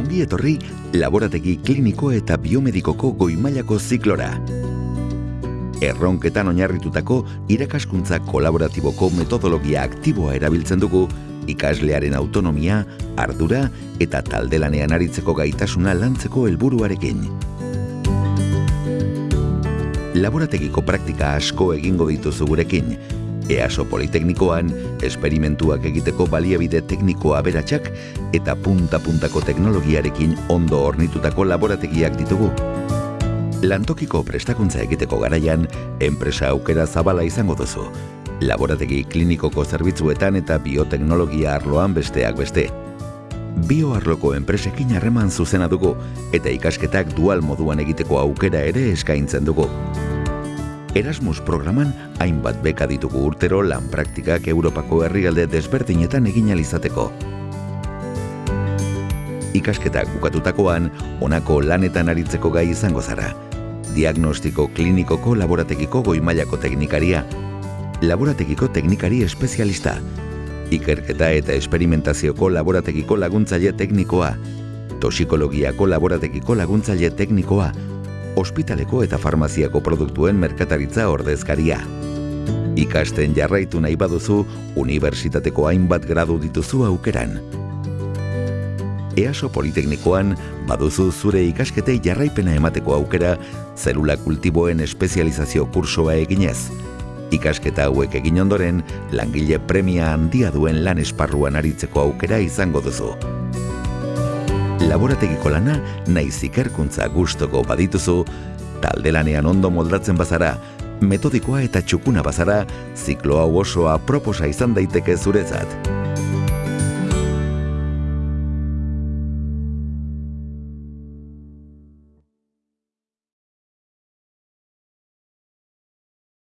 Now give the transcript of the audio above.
Ongi etorri laborategi kliniko eta biomedikoko goimailako ziklora. Erronketan oinarritutako irakaskuntza kolaboratiboko metodologia aktiboa erabiltzen dugu ikaslearen autonomia, ardura eta taldelanean aritzeko gaitasuna lantzeko helburuarekin. Laborategiko praktika asko egingo dituzu gurekin, EASO Politeknikoan, esperimentuak egiteko baliabide tekniko aberatsak eta punta-puntako teknologiarekin ondo ornitutako laborategiak ditugu. Lantokiko prestakuntza egiteko garaian, enpresa aukera zabala izango duzu. Laborategi klinikoko zerbitzuetan eta bioteknologia arloan besteak beste. Bioarloko enpresekin harreman zuzena dugu eta ikasketak dual moduan egiteko aukera ere eskaintzen dugu. Erasmus programan hainbat beka ditugu urtero lan praktikak Europako herrialde desberdinetan egin alizateko. Ikasketak bukatutakoan, honako lanetan aritzeko gai izango zara. Diagnostiko klinikoko laborategiko goimailako teknikaria, laborategiko teknikari espezialista, ikerketa eta esperimentazioko laborategiko laguntzaile teknikoa, tosikologiako laborategiko laguntzaile teknikoa, ospitaleko eta farmaziako produktuen merkataritza ordezkaria. Ikasten jarraitu nahi baduzu, unibertsitateko hainbat gradu dituzu aukeran. EASO Politeknikoan baduzu zure ikasketei jarraipena emateko aukera zelula kultiboen espezializazio kursoa eginez. Ikasketa hauek egin ondoren, langile premia handia duen lan esparruan aritzeko aukera izango duzu laborategiko lana naiz ikerkuntza gustoko badituzu, talde lanean ondo moldatzen bazara, metodikoa eta txukuna bazara, ziklo hau osoa proposa izan daiteke zuretzat.